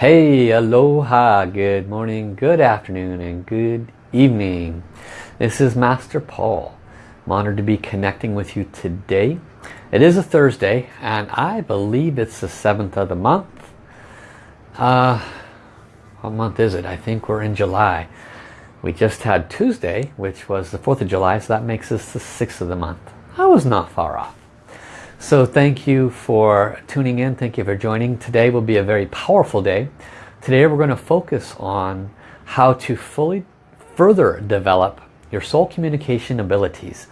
Hey, aloha, good morning, good afternoon, and good evening. This is Master Paul. I'm honored to be connecting with you today. It is a Thursday, and I believe it's the 7th of the month. Uh, what month is it? I think we're in July. We just had Tuesday, which was the 4th of July, so that makes us the 6th of the month. I was not far off. So thank you for tuning in. Thank you for joining. Today will be a very powerful day. Today we're going to focus on how to fully further develop your soul communication abilities.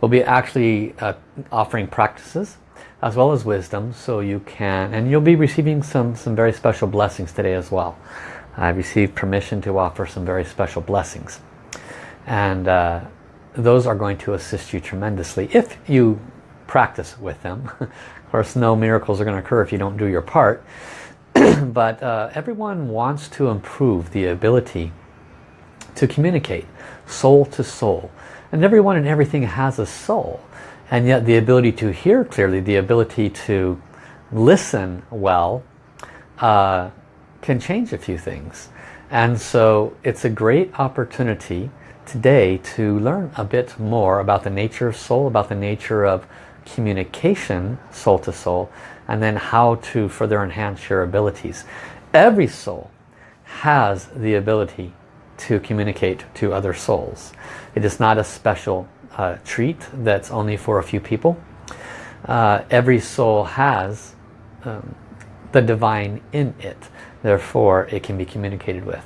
We'll be actually uh, offering practices as well as wisdom so you can, and you'll be receiving some, some very special blessings today as well. I received permission to offer some very special blessings. And uh, those are going to assist you tremendously if you practice with them. of course, no miracles are going to occur if you don't do your part. but uh, everyone wants to improve the ability to communicate soul to soul. And everyone and everything has a soul. And yet the ability to hear clearly, the ability to listen well, uh, can change a few things. And so it's a great opportunity today to learn a bit more about the nature of soul, about the nature of communication soul to soul, and then how to further enhance your abilities. Every soul has the ability to communicate to other souls. It is not a special uh, treat that's only for a few people. Uh, every soul has um, the divine in it. Therefore, it can be communicated with.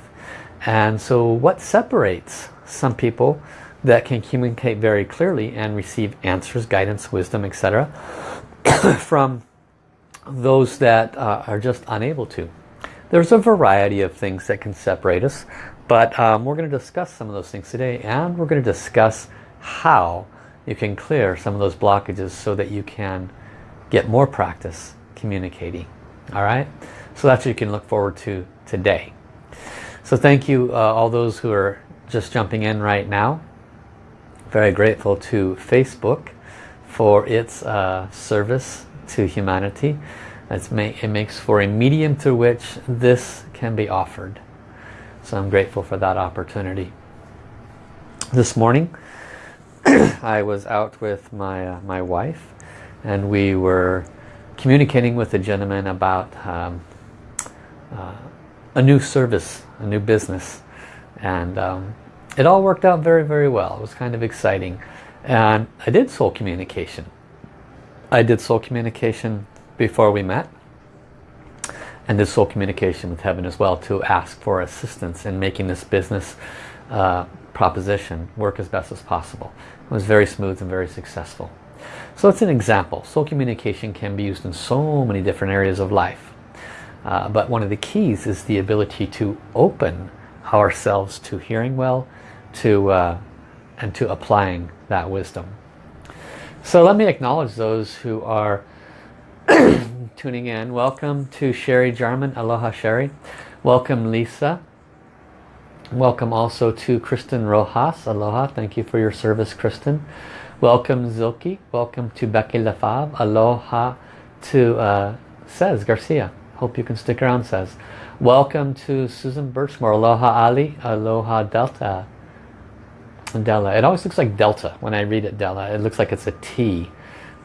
And so what separates some people that can communicate very clearly and receive answers, guidance, wisdom, etc. from those that uh, are just unable to. There's a variety of things that can separate us, but um, we're going to discuss some of those things today and we're going to discuss how you can clear some of those blockages so that you can get more practice communicating. All right? So that's what you can look forward to today. So thank you uh, all those who are just jumping in right now. Very grateful to Facebook for its uh, service to humanity. Ma it makes for a medium through which this can be offered. So I'm grateful for that opportunity. This morning I was out with my, uh, my wife and we were communicating with a gentleman about um, uh, a new service, a new business. And um, it all worked out very, very well. It was kind of exciting. And I did soul communication. I did soul communication before we met. And did soul communication with heaven as well to ask for assistance in making this business uh, proposition work as best as possible. It was very smooth and very successful. So it's an example. Soul communication can be used in so many different areas of life. Uh, but one of the keys is the ability to open ourselves to hearing well to uh, and to applying that wisdom. So let me acknowledge those who are tuning in. Welcome to Sherry Jarman. Aloha Sherry. Welcome Lisa. Welcome also to Kristen Rojas. Aloha. Thank you for your service Kristen. Welcome Zilke. Welcome to Becky Lefave. Aloha to uh, Says Garcia. Hope you can stick around Says. Welcome to Susan Birchmore. Aloha Ali. Aloha Delta. Della. It always looks like Delta when I read it Della. It looks like it's a T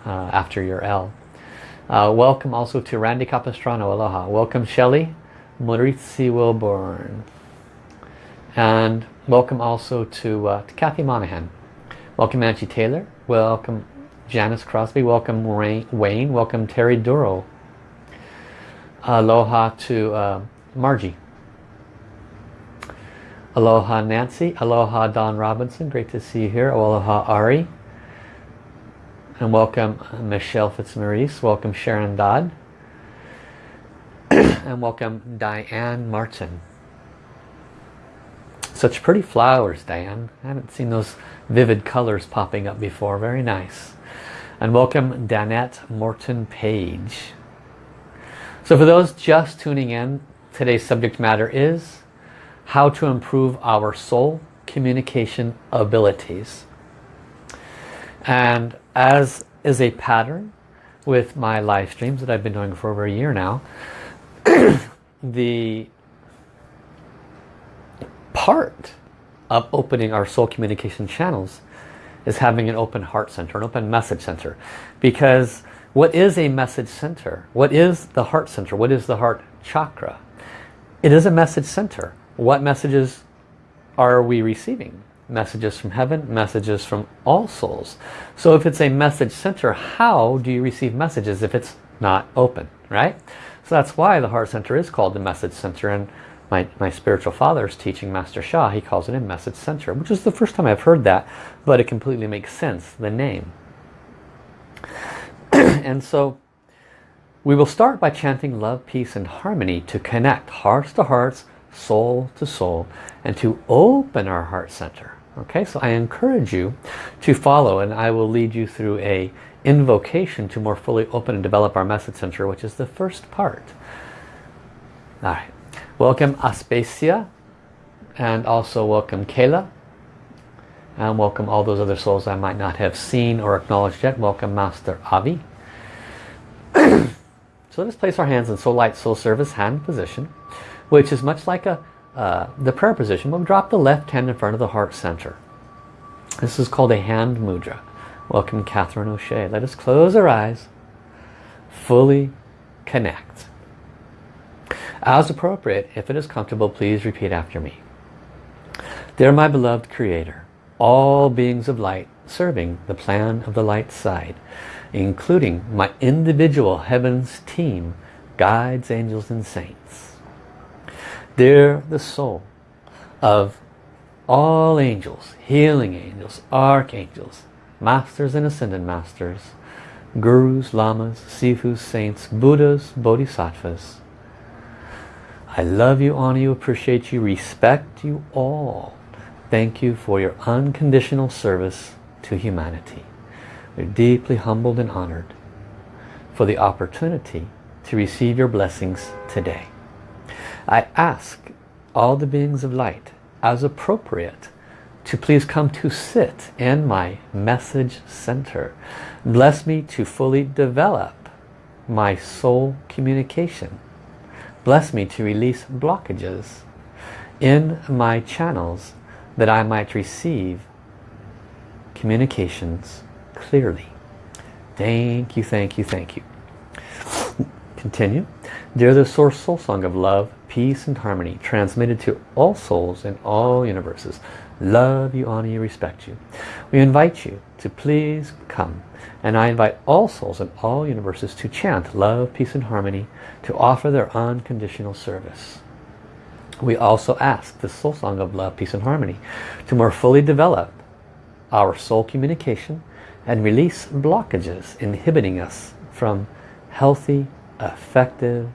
uh, after your L. Uh, welcome also to Randy Capistrano. Aloha. Welcome Shelley. Maurizi Wilborn. And welcome also to, uh, to Kathy Monahan. Welcome Angie Taylor. Welcome Janice Crosby. Welcome Wayne. Welcome Terry Duro. Aloha to uh, Margie. Aloha Nancy. Aloha Don Robinson. Great to see you here. Aloha Ari. And welcome Michelle Fitzmaurice. Welcome Sharon Dodd. and welcome Diane Martin. Such pretty flowers, Diane. I haven't seen those vivid colors popping up before. Very nice. And welcome Danette Morton Page. So for those just tuning in, today's subject matter is how to improve our soul communication abilities. And as is a pattern with my live streams that I've been doing for over a year now, the part of opening our soul communication channels is having an open heart center, an open message center. Because what is a message center? What is the heart center? What is the heart chakra? It is a message center. What messages are we receiving? Messages from heaven, messages from all souls. So if it's a message center, how do you receive messages if it's not open, right? So that's why the heart center is called the message center. And my, my spiritual father's teaching, Master Sha, he calls it a message center, which is the first time I've heard that, but it completely makes sense, the name. and so we will start by chanting love, peace, and harmony to connect hearts to hearts, soul to soul, and to open our heart center. Okay, so I encourage you to follow and I will lead you through a invocation to more fully open and develop our message center, which is the first part. All right. Welcome Aspasia and also welcome Kayla and welcome all those other souls I might not have seen or acknowledged yet. Welcome Master Avi. so let's place our hands in Soul Light Soul Service hand position which is much like a uh, the prayer position. We'll drop the left hand in front of the heart center. This is called a hand mudra. Welcome Catherine O'Shea. Let us close our eyes, fully connect. As appropriate, if it is comfortable, please repeat after me. Dear my beloved Creator, all beings of light serving the plan of the light side, including my individual heavens team, guides, angels, and saints. Dear the soul of all angels, healing angels, archangels, masters and ascended masters, gurus, lamas, sifus, saints, buddhas, bodhisattvas, I love you, honor you, appreciate you, respect you all. Thank you for your unconditional service to humanity. We're deeply humbled and honored for the opportunity to receive your blessings today. I ask all the beings of light, as appropriate, to please come to sit in my message center. Bless me to fully develop my soul communication Bless me to release blockages in my channels that I might receive communications clearly. Thank you, thank you, thank you. Continue. Dear the Source Soul Song of Love, Peace and Harmony, transmitted to all souls in all universes. Love you, honor you, respect you. We invite you to please come and I invite all souls in all universes to chant love, peace and harmony to offer their unconditional service. We also ask the soul song of love, peace and harmony to more fully develop our soul communication and release blockages inhibiting us from healthy, effective,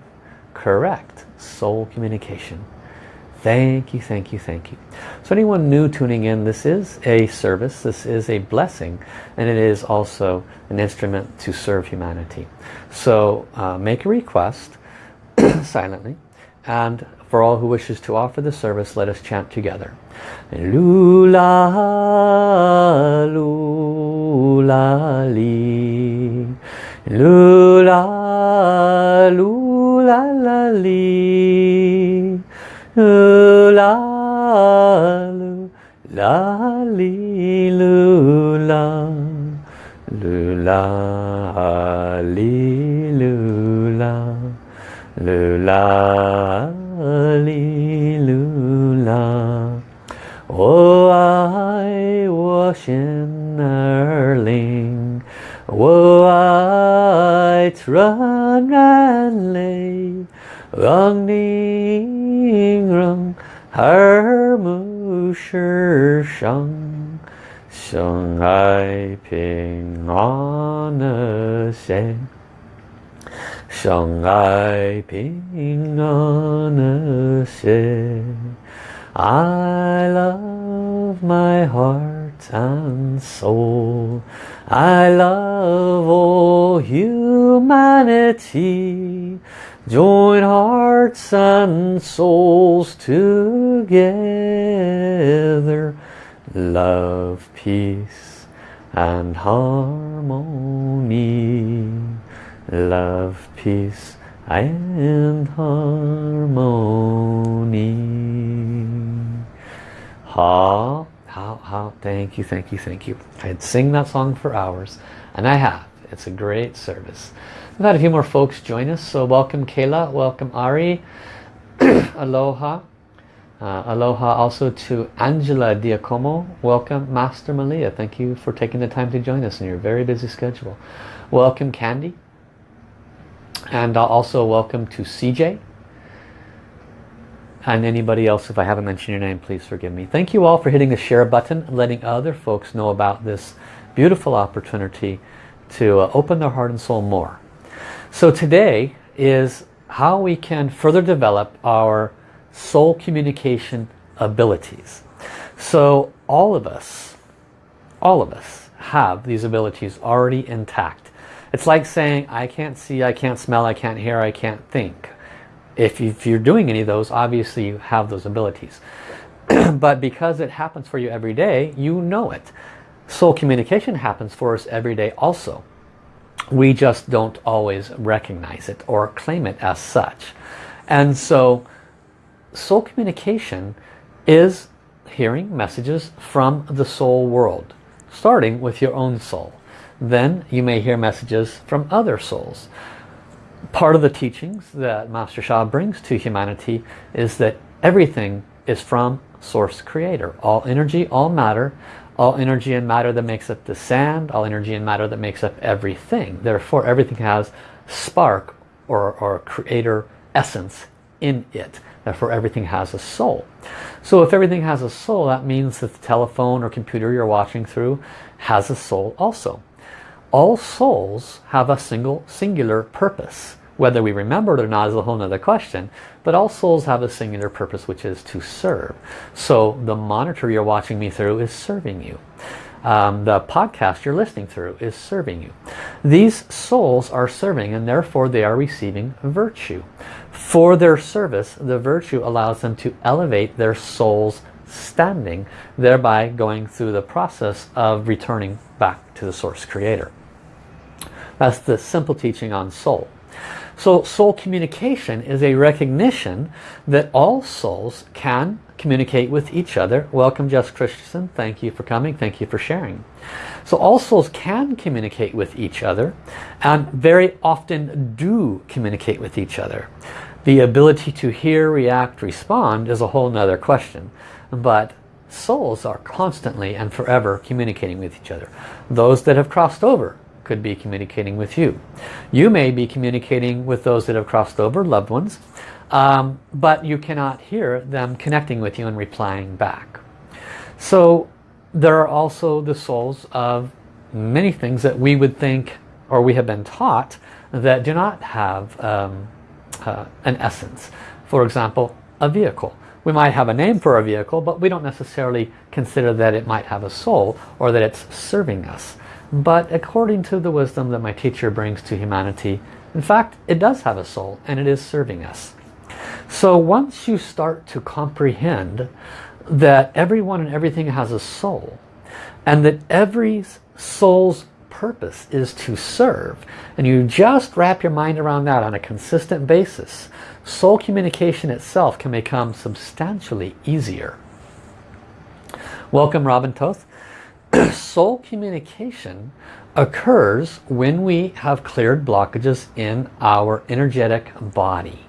correct soul communication. Thank you, thank you, thank you. So anyone new tuning in, this is a service, this is a blessing, and it is also an instrument to serve humanity. So uh, make a request silently, and for all who wishes to offer the service, let us chant together. Lula, lula, li. Lula, lula, la, li. La lu. La li lu la. Lu la li lu la. Lu la li lu la. Oh, I was in Erling Oh, I lay Rang ning rang har mu shi shang Xiang ai ping an xie Xiang ai ping an xie I love my heart and soul. I love all humanity Join hearts and souls together. Love, peace and harmony. Love, peace and harmony. Ha, how, how, thank you, thank you, thank you. I'd sing that song for hours, and I have. It's a great service. We've had a few more folks join us, so welcome Kayla, welcome Ari, aloha. Uh, aloha also to Angela Diacomo. Welcome Master Malia. Thank you for taking the time to join us in your very busy schedule. Welcome Candy. And also welcome to CJ. And anybody else, if I haven't mentioned your name, please forgive me. Thank you all for hitting the share button and letting other folks know about this beautiful opportunity to uh, open their heart and soul more. So today is how we can further develop our soul communication abilities. So all of us, all of us have these abilities already intact. It's like saying, I can't see, I can't smell, I can't hear, I can't think. If, if you're doing any of those, obviously you have those abilities. but because it happens for you every day, you know it. Soul communication happens for us every day also. We just don't always recognize it or claim it as such. And so soul communication is hearing messages from the soul world, starting with your own soul. Then you may hear messages from other souls. Part of the teachings that Master Sha brings to humanity is that everything is from Source Creator. All energy, all matter, all energy and matter that makes up the sand, all energy and matter that makes up everything. Therefore, everything has spark or, or creator essence in it. Therefore everything has a soul. So if everything has a soul, that means that the telephone or computer you're watching through has a soul also. All souls have a single singular purpose. Whether we remember it or not is a whole other question. But all souls have a singular purpose which is to serve. So the monitor you're watching me through is serving you. Um, the podcast you're listening through is serving you. These souls are serving and therefore they are receiving virtue. For their service, the virtue allows them to elevate their soul's standing, thereby going through the process of returning back to the source creator. That's the simple teaching on soul. So soul communication is a recognition that all souls can communicate with each other. Welcome Jess Christensen. Thank you for coming. Thank you for sharing. So all souls can communicate with each other and very often do communicate with each other. The ability to hear, react, respond is a whole nother question. But souls are constantly and forever communicating with each other. Those that have crossed over could be communicating with you. You may be communicating with those that have crossed over, loved ones, um, but you cannot hear them connecting with you and replying back. So there are also the souls of many things that we would think or we have been taught that do not have um, uh, an essence. For example, a vehicle. We might have a name for a vehicle, but we don't necessarily consider that it might have a soul or that it's serving us. But according to the wisdom that my teacher brings to humanity, in fact, it does have a soul and it is serving us. So once you start to comprehend that everyone and everything has a soul and that every soul's purpose is to serve and you just wrap your mind around that on a consistent basis soul communication itself can become substantially easier welcome Robin Toth soul communication occurs when we have cleared blockages in our energetic body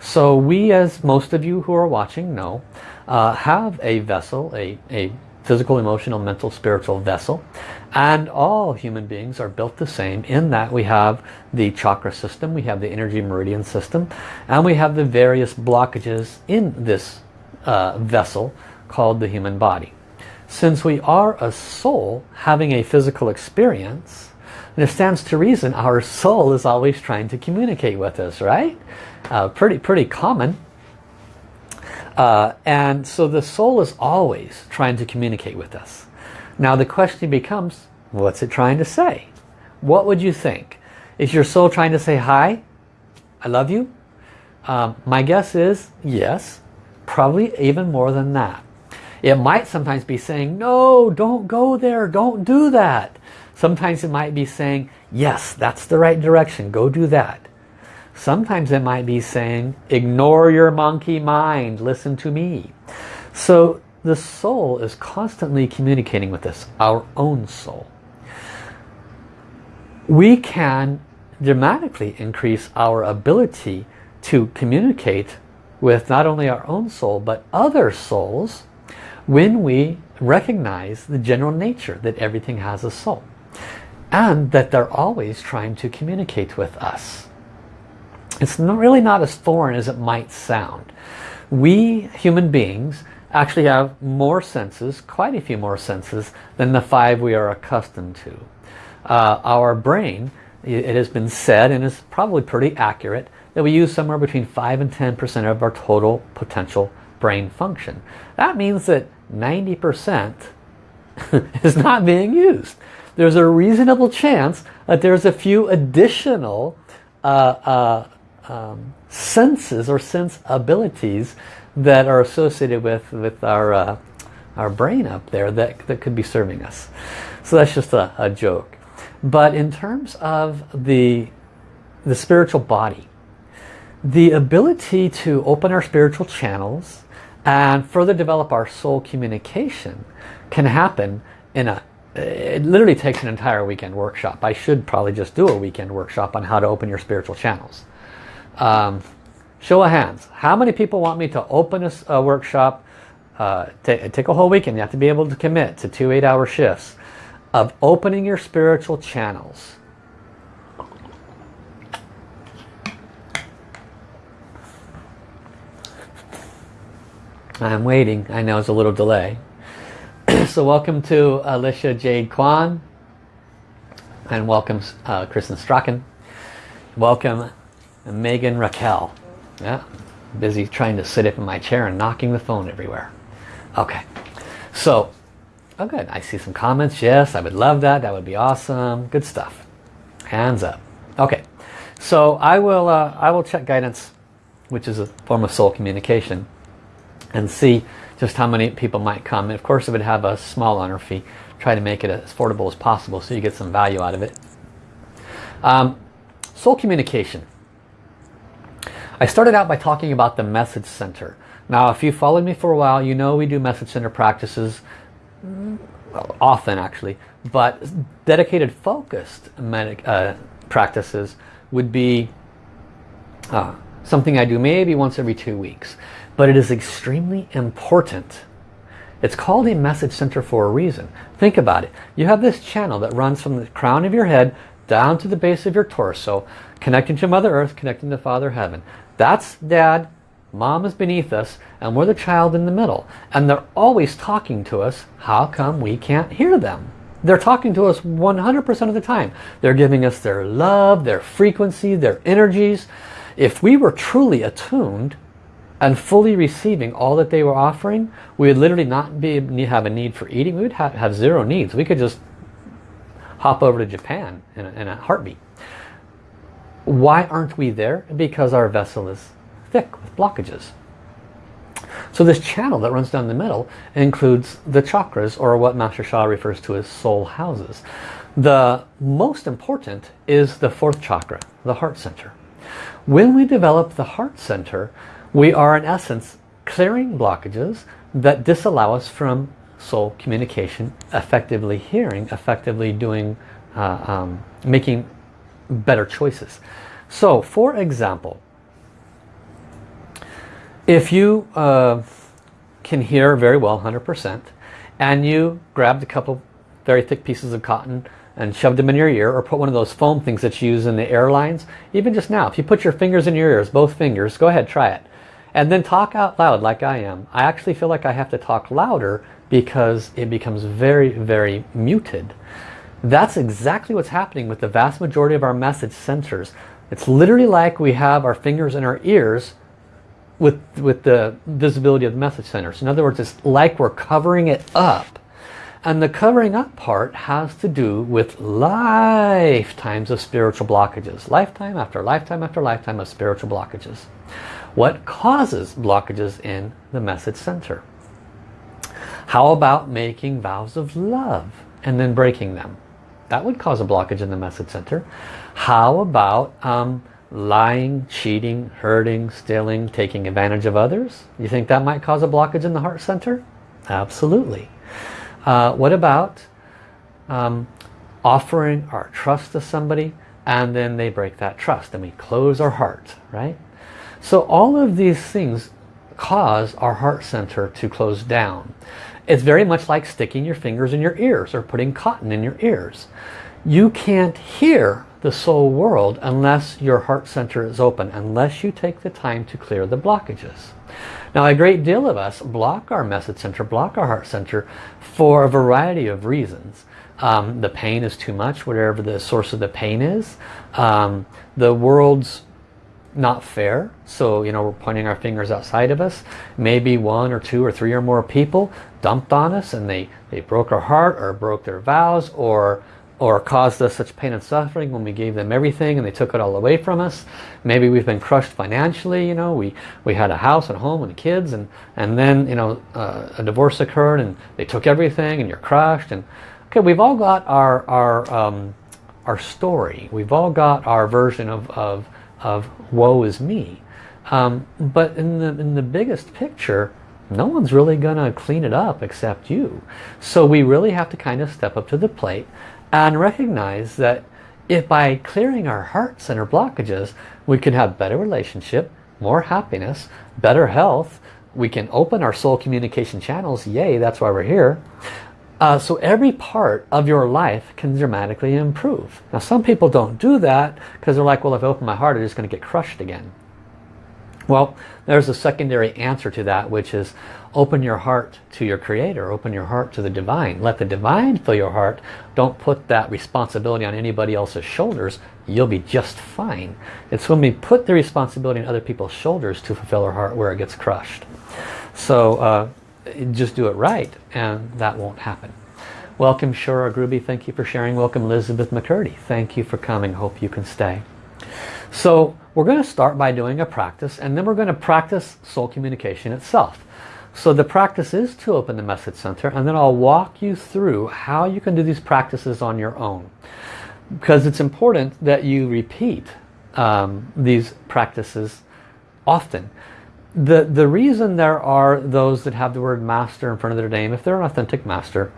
so we, as most of you who are watching know, uh, have a vessel, a, a physical, emotional, mental, spiritual vessel. And all human beings are built the same in that we have the chakra system, we have the energy meridian system, and we have the various blockages in this uh, vessel called the human body. Since we are a soul having a physical experience, it stands to reason our soul is always trying to communicate with us, right? uh, pretty pretty common. Uh, and so the soul is always trying to communicate with us. Now the question becomes what's it trying to say? What would you think? Is your soul trying to say hi I love you um, my guess is yes probably even more than that it might sometimes be saying no don't go there. Don't do that. Sometimes it might be saying yes that's the right direction. Go do that. Sometimes it might be saying, ignore your monkey mind, listen to me. So the soul is constantly communicating with us, our own soul. We can dramatically increase our ability to communicate with not only our own soul but other souls when we recognize the general nature that everything has a soul and that they're always trying to communicate with us. It's not, really not as foreign as it might sound. We human beings actually have more senses, quite a few more senses than the five we are accustomed to. Uh, our brain, it has been said and is probably pretty accurate that we use somewhere between 5 and 10% of our total potential brain function. That means that 90% is not being used. There's a reasonable chance that there's a few additional uh, uh, um, senses or sense abilities that are associated with, with our, uh, our brain up there that, that could be serving us. So that's just a, a joke. But in terms of the, the spiritual body, the ability to open our spiritual channels and further develop our soul communication can happen in a it literally takes an entire weekend workshop. I should probably just do a weekend workshop on how to open your spiritual channels. Um, show of hands. How many people want me to open a, a workshop? Uh, take a whole weekend. You have to be able to commit to two eight-hour shifts of opening your spiritual channels. I'm waiting. I know it's a little delay. so welcome to Alicia Jade Kwan. And welcome uh, Kristen Strachan. Welcome Megan Raquel. Yeah, busy trying to sit up in my chair and knocking the phone everywhere. Okay, so, oh good. I see some comments. Yes, I would love that. That would be awesome. Good stuff. Hands up. Okay, so I will, uh, I will check guidance, which is a form of soul communication and see just how many people might come. And of course it would have a small honor fee. Try to make it as affordable as possible so you get some value out of it. Um, soul communication. I started out by talking about the message center. Now if you followed me for a while you know we do message center practices well, often actually but dedicated focused uh, practices would be uh, something I do maybe once every two weeks but it is extremely important. It's called a message center for a reason. Think about it. You have this channel that runs from the crown of your head down to the base of your torso, connecting to Mother Earth, connecting to Father Heaven. That's Dad, Mom is beneath us, and we're the child in the middle. And they're always talking to us. How come we can't hear them? They're talking to us 100% of the time. They're giving us their love, their frequency, their energies. If we were truly attuned, and fully receiving all that they were offering, we would literally not be have a need for eating. We would have, have zero needs. We could just hop over to Japan in a, in a heartbeat. Why aren't we there? Because our vessel is thick with blockages. So this channel that runs down the middle includes the chakras or what Master Sha refers to as soul houses. The most important is the fourth chakra, the heart center. When we develop the heart center, we are in essence clearing blockages that disallow us from soul communication, effectively hearing, effectively doing, uh, um, making better choices. So for example, if you uh, can hear very well 100% and you grabbed a couple very thick pieces of cotton and shoved them in your ear or put one of those foam things that you use in the airlines, even just now, if you put your fingers in your ears, both fingers, go ahead, try it and then talk out loud like I am. I actually feel like I have to talk louder because it becomes very, very muted. That's exactly what's happening with the vast majority of our message centers. It's literally like we have our fingers in our ears with, with the visibility of the message centers. In other words, it's like we're covering it up. And the covering up part has to do with lifetimes of spiritual blockages. Lifetime after lifetime after lifetime of spiritual blockages. What causes blockages in the message center? How about making vows of love and then breaking them? That would cause a blockage in the message center. How about um, lying, cheating, hurting, stealing, taking advantage of others? You think that might cause a blockage in the heart center? Absolutely. Uh, what about um, offering our trust to somebody and then they break that trust and we close our heart, right? So all of these things cause our heart center to close down. It's very much like sticking your fingers in your ears or putting cotton in your ears. You can't hear the soul world unless your heart center is open, unless you take the time to clear the blockages. Now a great deal of us block our message center, block our heart center for a variety of reasons. Um, the pain is too much, whatever the source of the pain is. Um, the world's not fair, so you know we're pointing our fingers outside of us. Maybe one or two or three or more people dumped on us and they, they broke our heart or broke their vows or or caused us such pain and suffering when we gave them everything and they took it all away from us. Maybe we've been crushed financially, you know, we, we had a house and home and kids and, and then, you know, uh, a divorce occurred and they took everything and you're crushed. And okay, we've all got our, our, um, our story. We've all got our version of, of, of woe is me. Um, but in the, in the biggest picture, no one's really going to clean it up except you. So we really have to kind of step up to the plate and recognize that if by clearing our hearts and our blockages we can have better relationship more happiness better health we can open our soul communication channels yay that's why we're here uh, so every part of your life can dramatically improve now some people don't do that because they're like well if I open my heart I'm just going to get crushed again well, there's a secondary answer to that, which is open your heart to your creator, open your heart to the divine. Let the divine fill your heart. Don't put that responsibility on anybody else's shoulders. You'll be just fine. It's when we put the responsibility on other people's shoulders to fulfill our heart where it gets crushed. So uh, just do it right and that won't happen. Welcome Shura Gruby, thank you for sharing. Welcome Elizabeth McCurdy, thank you for coming. Hope you can stay. So we're going to start by doing a practice and then we're going to practice soul communication itself. So the practice is to open the message center and then I'll walk you through how you can do these practices on your own. Because it's important that you repeat um, these practices often. The, the reason there are those that have the word master in front of their name, if they're an authentic master,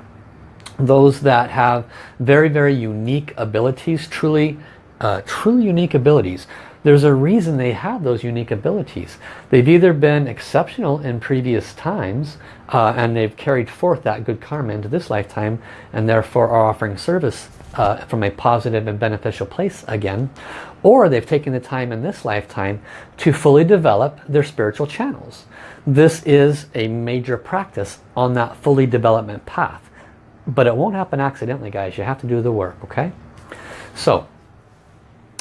those that have very, very unique abilities, truly, uh, truly unique abilities, there's a reason they have those unique abilities. They've either been exceptional in previous times uh, and they've carried forth that good karma into this lifetime and therefore are offering service uh, from a positive and beneficial place again. Or they've taken the time in this lifetime to fully develop their spiritual channels. This is a major practice on that fully development path. But it won't happen accidentally guys. You have to do the work, okay? So,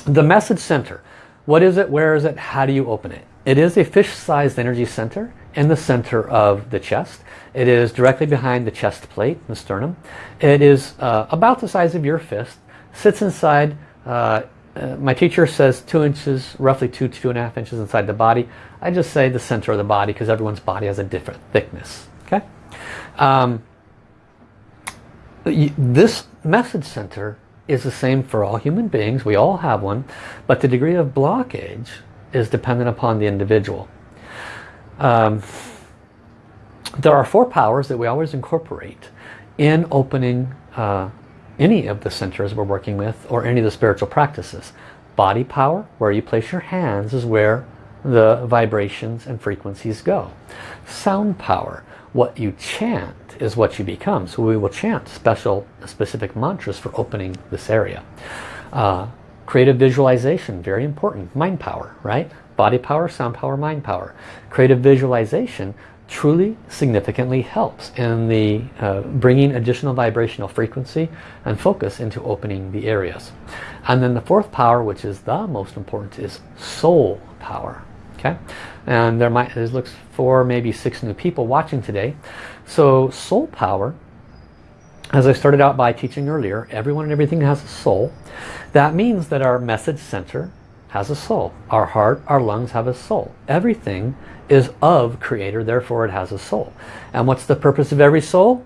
the message center. What is it? Where is it? How do you open it? It is a fish-sized energy center in the center of the chest. It is directly behind the chest plate, the sternum. It is uh, about the size of your fist, sits inside, uh, uh, my teacher says two inches, roughly two, two and a half inches inside the body. I just say the center of the body because everyone's body has a different thickness. Okay. Um, this message center is the same for all human beings. We all have one. But the degree of blockage is dependent upon the individual. Um, there are four powers that we always incorporate in opening uh, any of the centers we're working with or any of the spiritual practices. Body power, where you place your hands, is where the vibrations and frequencies go. Sound power, what you chant is what you become. So we will chant special, specific mantras for opening this area. Uh, creative visualization, very important. Mind power, right? Body power, sound power, mind power. Creative visualization truly significantly helps in the uh, bringing additional vibrational frequency and focus into opening the areas. And then the fourth power, which is the most important, is soul power. Okay, and there might there looks for maybe six new people watching today. So soul power, as I started out by teaching earlier, everyone and everything has a soul. That means that our message center has a soul. Our heart, our lungs have a soul. Everything is of creator, therefore it has a soul. And what's the purpose of every soul?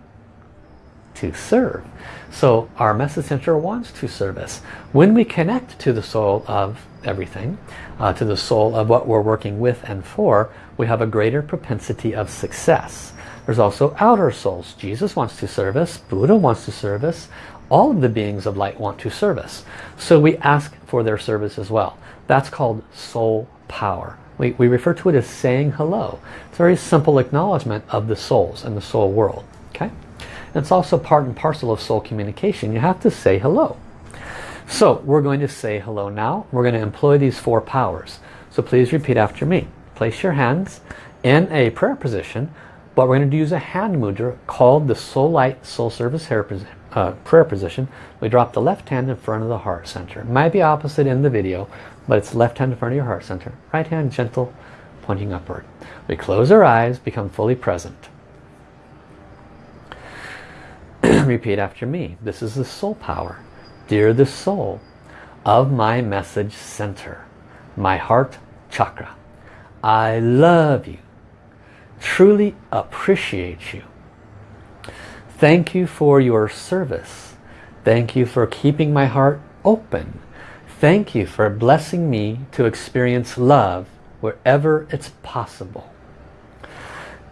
to serve. So our message center wants to serve us. When we connect to the soul of everything, uh, to the soul of what we're working with and for, we have a greater propensity of success. There's also outer souls. Jesus wants to serve us. Buddha wants to serve us. All of the beings of light want to serve us. So we ask for their service as well. That's called soul power. We, we refer to it as saying hello. It's a very simple acknowledgement of the souls and the soul world. Okay? And it's also part and parcel of soul communication. You have to say hello. So we're going to say hello now. We're going to employ these four powers. So please repeat after me. Place your hands in a prayer position, but we're going to use a hand mudra called the Soul Light Soul Service uh, prayer position. We drop the left hand in front of the heart center. It might be opposite in the video, but it's left hand in front of your heart center. Right hand gentle, pointing upward. We close our eyes, become fully present. Repeat after me. This is the soul power. Dear the soul of my message center, my heart chakra. I love you. Truly appreciate you. Thank you for your service. Thank you for keeping my heart open Thank you for blessing me to experience love wherever it's possible.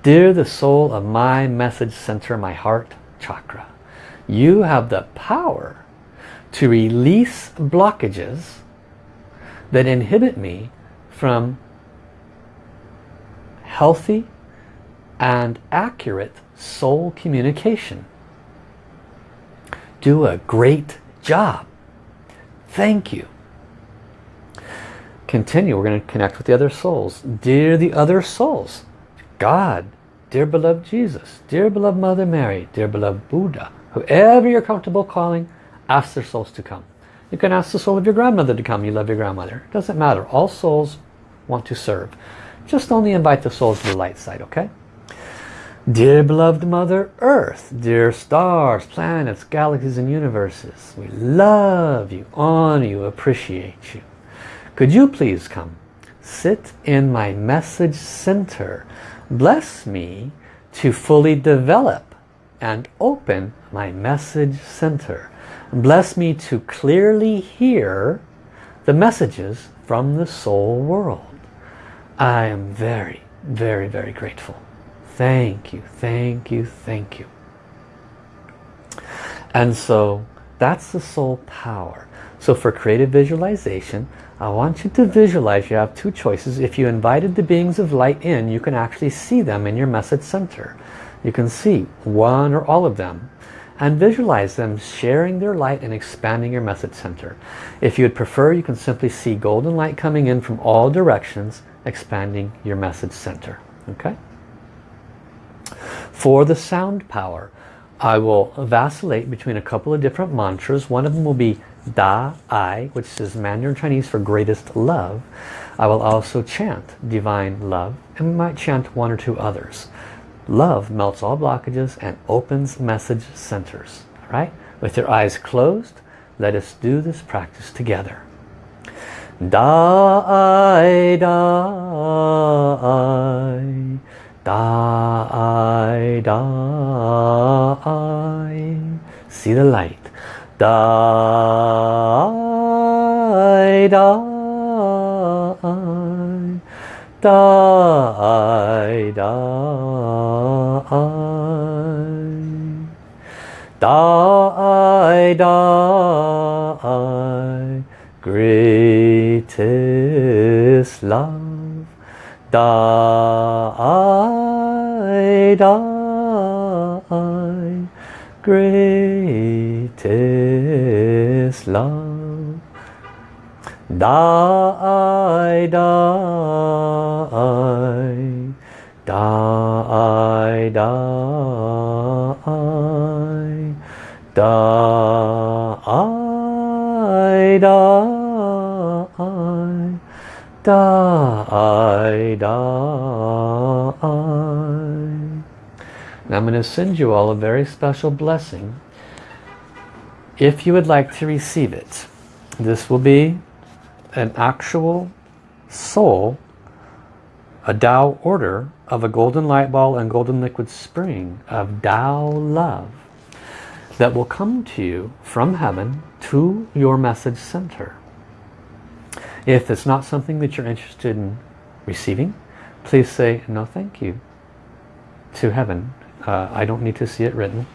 Dear the soul of my message center, my heart chakra, you have the power to release blockages that inhibit me from healthy and accurate soul communication. Do a great job. Thank you continue. We're going to connect with the other souls. Dear the other souls, God, dear beloved Jesus, dear beloved Mother Mary, dear beloved Buddha, whoever you're comfortable calling, ask their souls to come. You can ask the soul of your grandmother to come. You love your grandmother. It doesn't matter. All souls want to serve. Just only invite the souls to the light side, okay? Dear beloved Mother Earth, dear stars, planets, galaxies and universes, we love you, honor you, appreciate you. Could you please come? Sit in my message center. Bless me to fully develop and open my message center. Bless me to clearly hear the messages from the soul world. I am very, very, very grateful. Thank you, thank you, thank you. And so that's the soul power. So for creative visualization, I want you to visualize you have two choices. If you invited the beings of light in, you can actually see them in your message center. You can see one or all of them and visualize them sharing their light and expanding your message center. If you would prefer, you can simply see golden light coming in from all directions, expanding your message center. Okay? For the sound power, I will vacillate between a couple of different mantras. One of them will be Da Ai, which is Mandarin Chinese for greatest love. I will also chant divine love and we might chant one or two others. Love melts all blockages and opens message centers. All right? With your eyes closed, let us do this practice together. Da Ai, da I, da I, da I. See the light. Die, die, die, die, die, die, greatest love, die, die, greatest love. Die, die, die, die, die, die, die, die. And I'm going to send you all a very special blessing if you would like to receive it. This will be an actual soul, a Tao order of a golden light ball and golden liquid spring of Tao love. that will come to you from heaven to your message center. If it's not something that you're interested in receiving, please say no thank you to heaven. Uh, I don't need to see it written.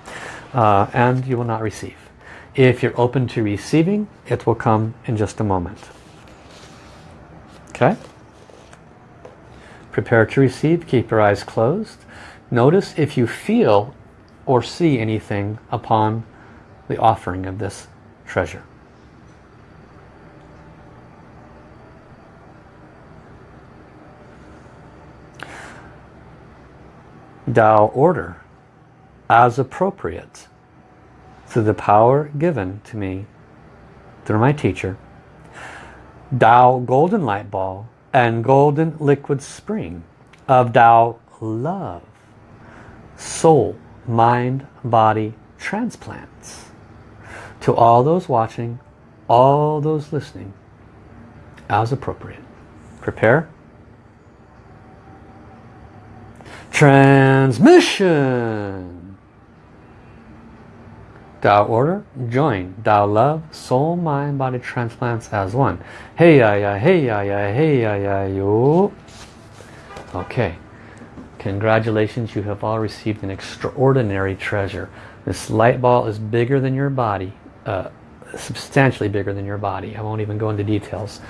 Uh, and you will not receive. If you're open to receiving, it will come in just a moment. Okay? Prepare to receive. Keep your eyes closed. Notice if you feel or see anything upon the offering of this treasure. Tao order as appropriate through the power given to me through my teacher Tao golden light ball and golden liquid spring of Tao love soul mind body transplants. To all those watching all those listening as appropriate. Prepare. Transmission Tao order, join. Tao love, soul, mind, body transplants as one. Hey ya ya, hey ya ya, hey ya ya yo. Okay. Congratulations, you have all received an extraordinary treasure. This light ball is bigger than your body, uh, substantially bigger than your body. I won't even go into details.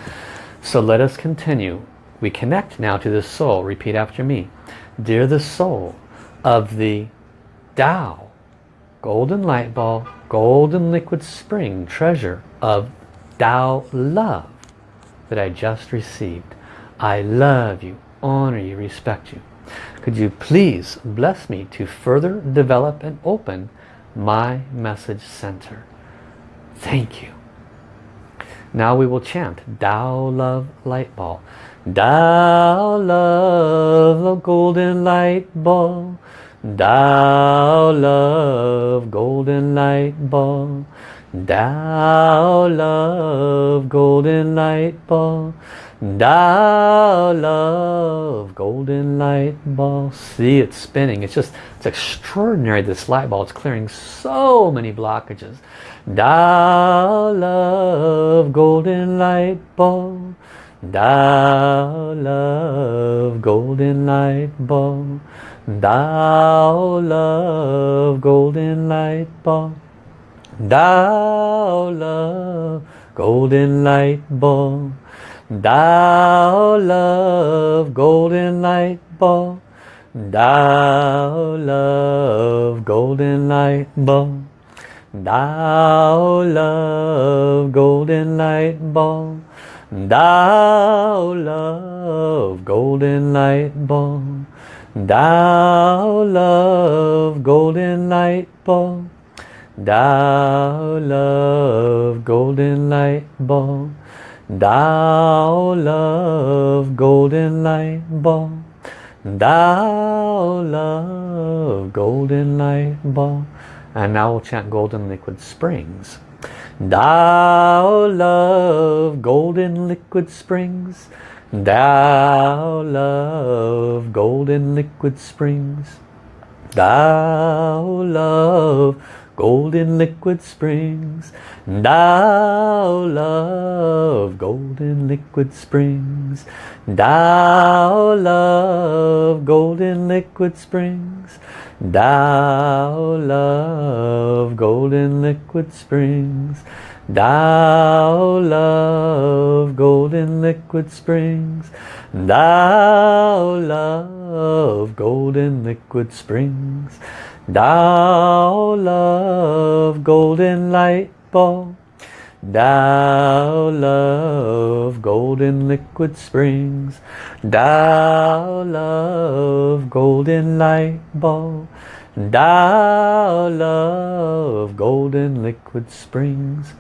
So let us continue. We connect now to the soul. Repeat after me. Dear the soul of the Tao, golden light ball, golden liquid spring treasure of Tao love that I just received. I love you, honor you, respect you. Could you please bless me to further develop and open my message center? Thank you. Now we will chant Tao Love Light Ball. Tao Love the Golden Light Ball. Tao love golden light ball. Tao love golden light ball. Tao love golden light ball. See it spinning. It's just, it's extraordinary this light ball. It's clearing so many blockages. Tao love golden light ball. Tao love golden light ball. Tao love golden light ball. Tao love golden light ball. Tao love golden light ball. Tao love golden light ball. Tao love golden light ball. Tao love golden light ball. Tao love golden light ball. Tao love golden light ball. Tao love golden light ball. Tao love golden light ball. And now we'll chant golden liquid springs. Tao love golden liquid springs. Tao love golden liquid springs. Tao love golden liquid springs. Tao love golden liquid springs. Tao love golden liquid springs. Tao love golden liquid springs. Tao love golden liquid springs. Tao love golden liquid springs. Tao love golden light ball. Tao love golden liquid springs. Tao love golden light ball. Tao love golden liquid springs.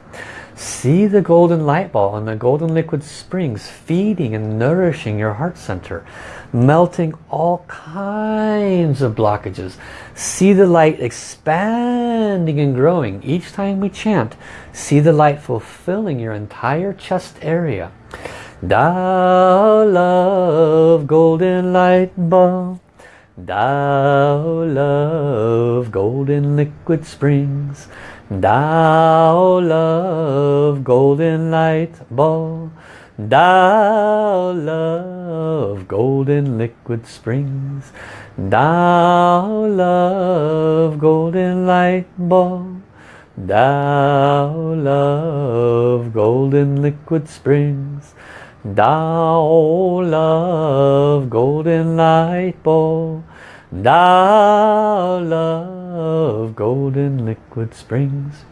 See the golden light ball and the golden liquid springs feeding and nourishing your heart center, melting all kinds of blockages. See the light expanding and growing. Each time we chant, see the light fulfilling your entire chest area. Tao love golden light ball. Tao love golden liquid springs. Tao love golden light ball. Tao love golden liquid springs. Tao love golden light ball. Tao love golden liquid springs. Tao love golden light ball Tao love golden liquid springs.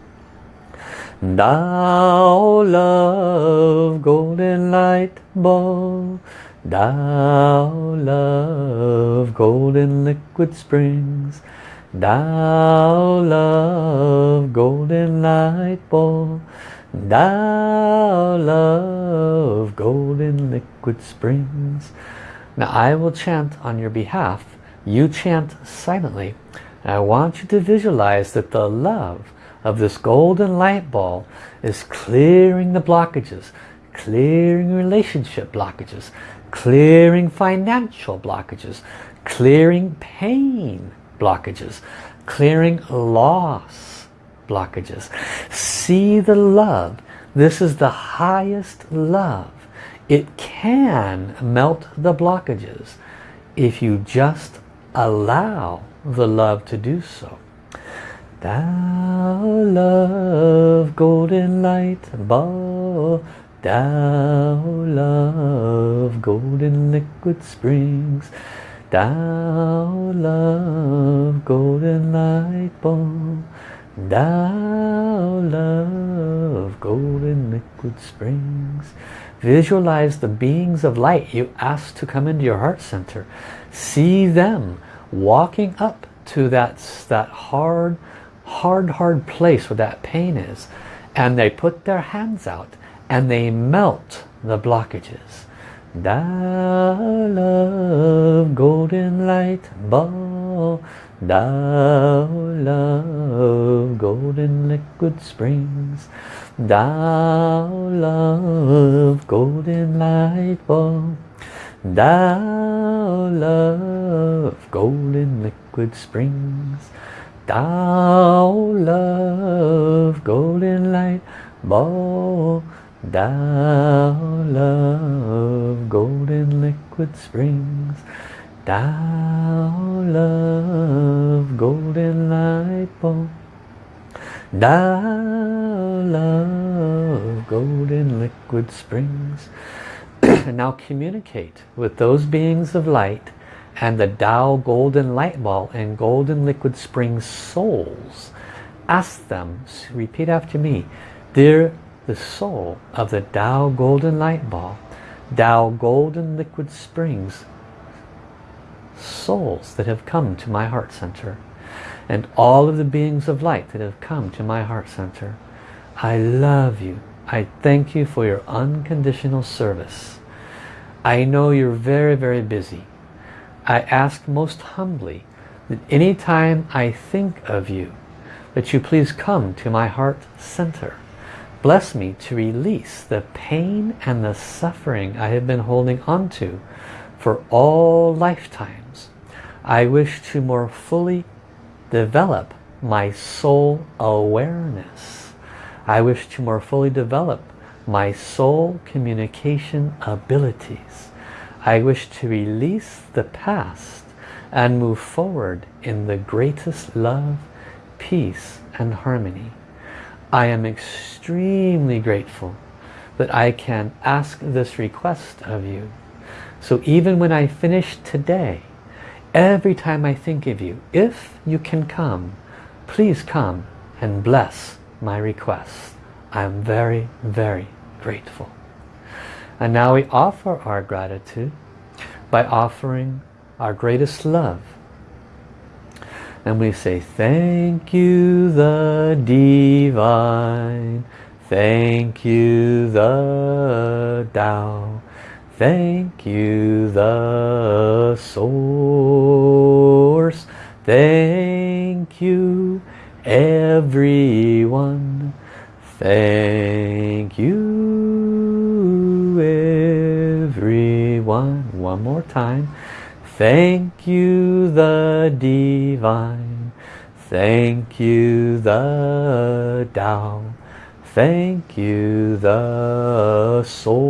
Tao love golden light ball. Tao love golden liquid springs. Tao love golden light ball. Tao love golden liquid springs. Now I will chant on your behalf you chant silently. I want you to visualize that the love of this golden light ball is clearing the blockages, clearing relationship blockages, clearing financial blockages, clearing pain blockages, clearing loss blockages. See the love. This is the highest love. It can melt the blockages if you just allow the love to do so. Tao love golden light ball, Tao love golden liquid springs, Tao love golden light ball, Tao love golden liquid springs. Visualize the beings of light you ask to come into your heart center. See them walking up to that, that hard, hard, hard place where that pain is. And they put their hands out and they melt the blockages. Tao love golden light ball. Tao love golden liquid springs. Tao love golden light ball. Tao love golden liquid springs. Tao love golden light ball. Tao love golden liquid springs. Tao love golden light ball. Thou love golden liquid springs. And now communicate with those beings of light and the Tao golden light ball and golden liquid spring souls. Ask them, repeat after me, dear the soul of the Tao golden light ball, Tao golden liquid springs, souls that have come to my heart center and all of the beings of light that have come to my heart center. I love you. I thank you for your unconditional service. I know you're very, very busy. I ask most humbly that anytime I think of you, that you please come to my heart center. Bless me to release the pain and the suffering I have been holding on to for all lifetimes. I wish to more fully develop my soul awareness. I wish to more fully develop my soul communication abilities. I wish to release the past and move forward in the greatest love, peace and harmony. I am extremely grateful that I can ask this request of you. So even when I finish today, every time I think of you, if you can come, please come and bless my request. I am very, very grateful. And now we offer our gratitude by offering our greatest love. And we say, thank you the divine, thank you the Tao, thank you the source, thank you everyone, thank you One more time. Thank you the divine. Thank you the Tao. Thank you the source.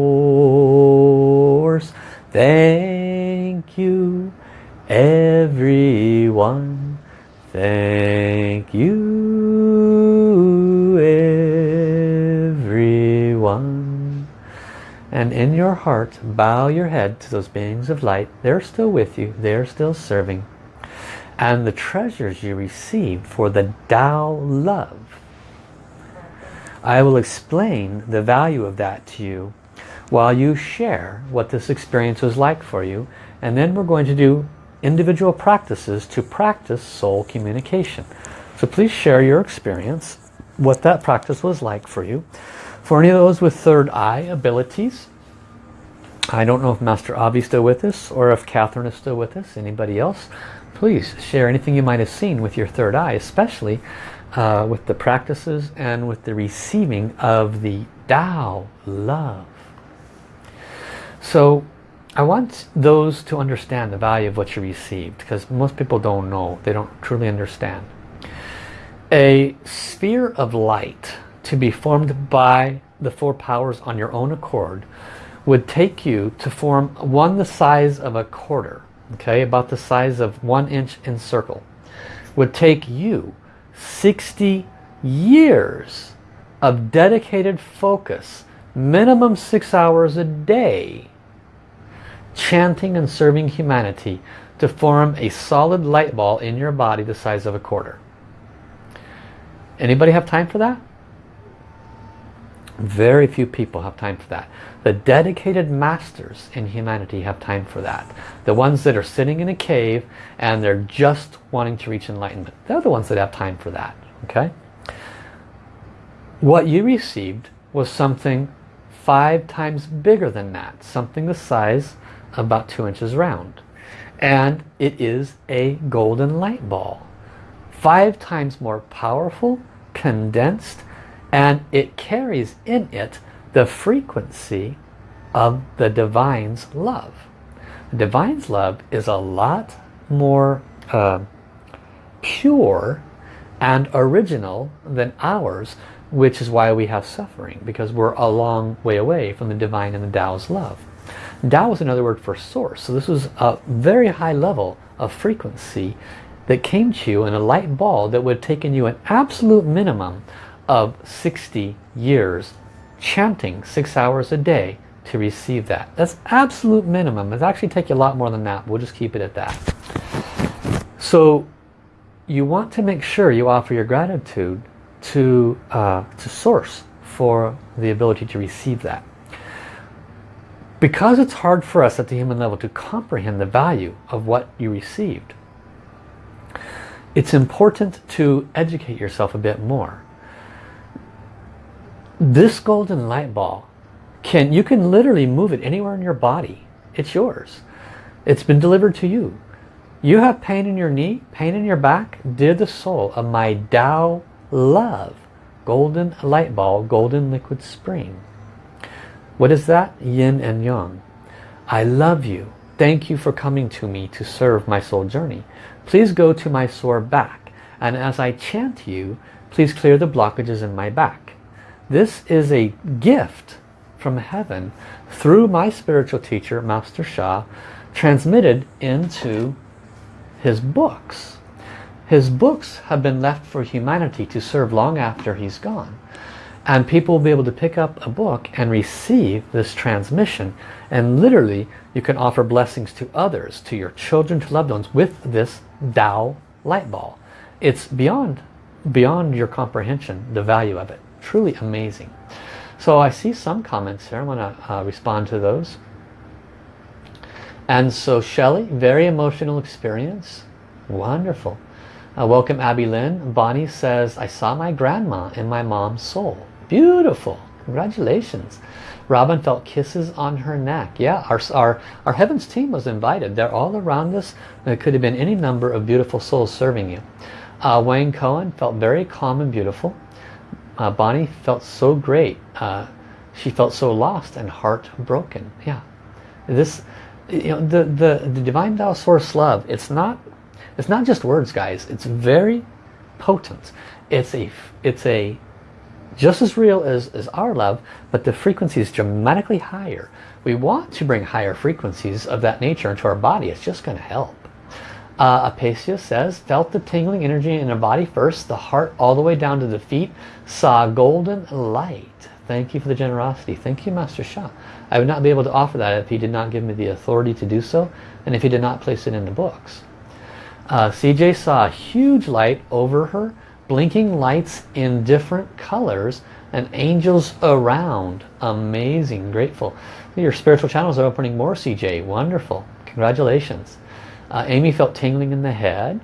Thank you everyone. Thank you And in your heart, bow your head to those beings of light. They're still with you. They're still serving. And the treasures you receive for the Tao love. I will explain the value of that to you while you share what this experience was like for you. And then we're going to do individual practices to practice soul communication. So please share your experience, what that practice was like for you. For any of those with third eye abilities, I don't know if Master Avi is still with us or if Catherine is still with us, anybody else. Please share anything you might have seen with your third eye, especially uh, with the practices and with the receiving of the Tao love. So I want those to understand the value of what you received because most people don't know. They don't truly understand. A sphere of light to be formed by the four powers on your own accord would take you to form one the size of a quarter, okay, about the size of one inch in circle, would take you 60 years of dedicated focus, minimum six hours a day, chanting and serving humanity to form a solid light ball in your body the size of a quarter. Anybody have time for that? Very few people have time for that. The dedicated masters in humanity have time for that. The ones that are sitting in a cave and they're just wanting to reach enlightenment. They're the ones that have time for that. Okay? What you received was something five times bigger than that. Something the size about two inches round. And it is a golden light ball. Five times more powerful, condensed, and it carries in it the frequency of the Divine's love. The Divine's love is a lot more uh, pure and original than ours, which is why we have suffering, because we're a long way away from the Divine and the Tao's love. Tao is another word for source. So this was a very high level of frequency that came to you in a light ball that would have taken you an absolute minimum of 60 years chanting six hours a day to receive that. That's absolute minimum. It actually take you a lot more than that. We'll just keep it at that. So you want to make sure you offer your gratitude to, uh, to source for the ability to receive that because it's hard for us at the human level to comprehend the value of what you received it's important to educate yourself a bit more this golden light ball can you can literally move it anywhere in your body it's yours it's been delivered to you you have pain in your knee pain in your back dear the soul of my Tao love golden light ball golden liquid spring what is that? Yin and Yang. I love you. Thank you for coming to me to serve my soul journey. Please go to my sore back. And as I chant you, please clear the blockages in my back. This is a gift from heaven through my spiritual teacher, Master Sha, transmitted into his books. His books have been left for humanity to serve long after he's gone. And people will be able to pick up a book and receive this transmission. And literally you can offer blessings to others to your children to loved ones with this Tao light ball. It's beyond beyond your comprehension the value of it truly amazing so I see some comments here I want to uh, respond to those and so Shelley very emotional experience wonderful uh, welcome Abby Lynn Bonnie says I saw my grandma in my mom's soul Beautiful. Congratulations. Robin felt kisses on her neck. Yeah, our, our, our Heavens team was invited. They're all around us. There could have been any number of beautiful souls serving you. Uh, Wayne Cohen felt very calm and beautiful. Uh, Bonnie felt so great. Uh, she felt so lost and heartbroken. Yeah. This, you know, the, the, the Divine Tao Source Love, it's not, it's not just words, guys. It's very potent. It's a, it's a, just as real as, as our love, but the frequency is dramatically higher. We want to bring higher frequencies of that nature into our body. It's just going to help. Uh, Apacia says, felt the tingling energy in the body first, the heart all the way down to the feet, saw golden light. Thank you for the generosity. Thank you, Master Sha. I would not be able to offer that if he did not give me the authority to do so, and if he did not place it in the books. Uh, CJ saw a huge light over her, blinking lights in different colors, and angels around. Amazing, grateful. Your spiritual channels are opening more, CJ. Wonderful. Congratulations. Uh, Amy felt tingling in the head.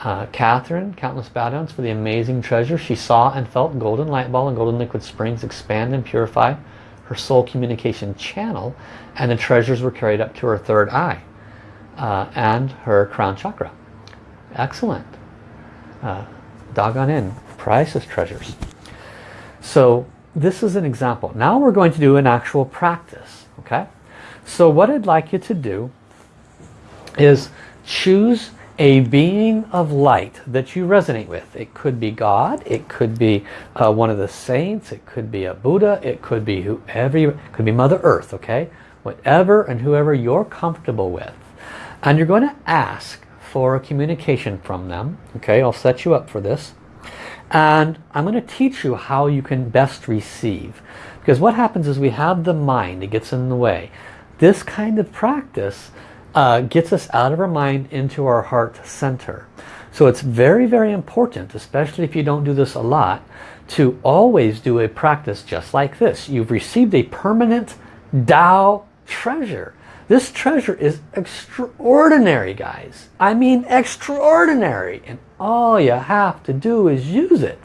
Uh, Catherine, countless bow downs for the amazing treasure. She saw and felt golden light ball and golden liquid springs expand and purify her soul communication channel and the treasures were carried up to her third eye uh, and her crown chakra. Excellent. Uh, doggone in. Priceless treasures. So this is an example. Now we're going to do an actual practice. Okay. So what I'd like you to do is choose a being of light that you resonate with. It could be God, it could be uh, one of the saints, it could be a Buddha, it could be whoever, it could be Mother Earth, okay? Whatever and whoever you're comfortable with. And you're going to ask for a communication from them, okay? I'll set you up for this. And I'm going to teach you how you can best receive. Because what happens is we have the mind, it gets in the way. This kind of practice uh, gets us out of our mind into our heart center. So it's very, very important, especially if you don't do this a lot, to always do a practice just like this. You've received a permanent Tao treasure. This treasure is extraordinary, guys. I mean extraordinary. And all you have to do is use it.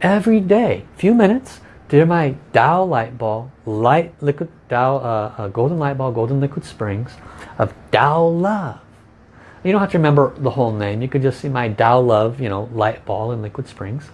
Every day, few minutes, dear my Tao light ball, light liquid Tao, uh, golden light ball, golden liquid springs, of Tao Love. You don't have to remember the whole name. You could just see my Tao Love, you know, light ball and Liquid Springs.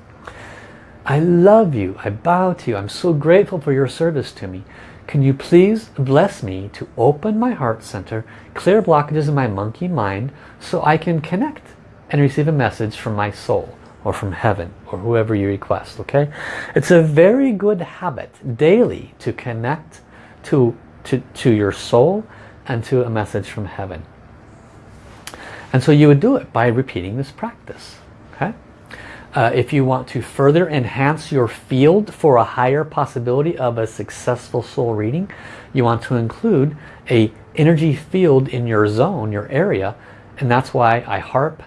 I love you. I bow to you. I'm so grateful for your service to me. Can you please bless me to open my heart center, clear blockages in my monkey mind so I can connect and receive a message from my soul or from heaven or whoever you request, okay? It's a very good habit daily to connect to, to, to your soul and to a message from heaven. And so you would do it by repeating this practice. Okay? Uh, if you want to further enhance your field for a higher possibility of a successful soul reading, you want to include a energy field in your zone, your area, and that's why I harp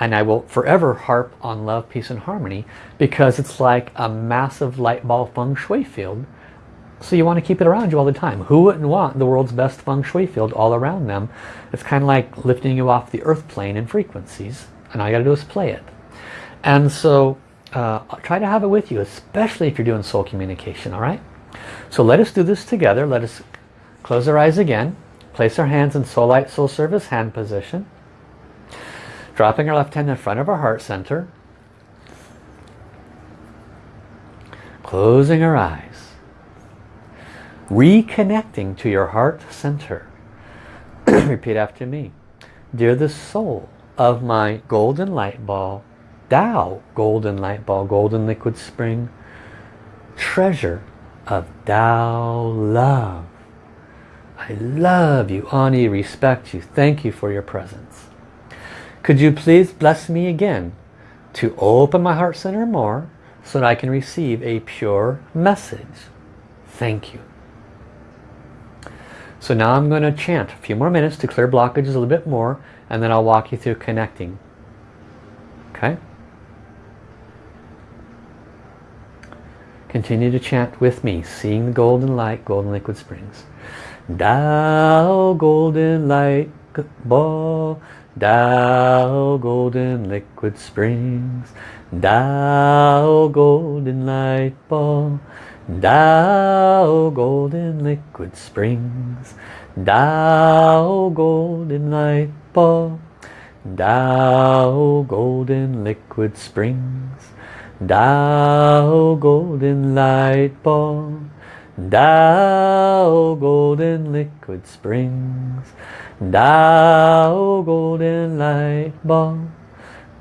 and I will forever harp on love, peace and harmony because it's like a massive light ball feng shui field so you want to keep it around you all the time. Who wouldn't want the world's best feng shui field all around them? It's kind of like lifting you off the earth plane in frequencies. And all you got to do is play it. And so uh, try to have it with you, especially if you're doing soul communication, all right? So let us do this together. Let us close our eyes again. Place our hands in soul light, soul service hand position. Dropping our left hand in front of our heart center. Closing our eyes reconnecting to your heart center. Repeat after me. Dear the soul of my golden light ball, Tao golden light ball, golden liquid spring, treasure of Tao love. I love you, honor respect you, thank you for your presence. Could you please bless me again to open my heart center more so that I can receive a pure message. Thank you. So now I'm going to chant a few more minutes to clear blockages a little bit more and then I'll walk you through connecting. Okay? Continue to chant with me, seeing the golden light, golden liquid springs. Tao golden light ball, Tao golden liquid springs, Tao golden light ball, Tao golden liquid springs, Tao golden light ball, Tao golden liquid springs, Tao golden light ball, Tao golden liquid springs. Tao golden light ball.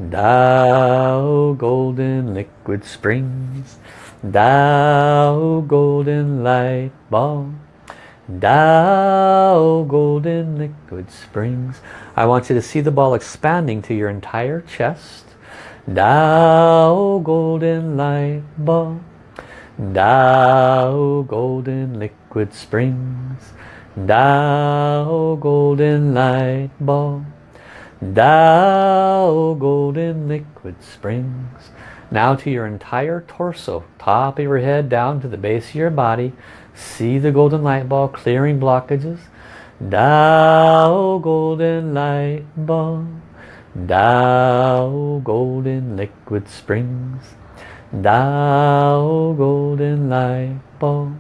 Tao golden liquid springs. Tao golden light ball. Tao golden liquid springs. I want you to see the ball expanding to your entire chest. Tao golden light ball. Tao golden liquid springs. Tao golden light ball. Tao golden liquid springs. Now to your entire torso, top of your head down to the base of your body. See the golden light ball clearing blockages. Tao golden light ball. Tao golden liquid springs. Tao golden light ball.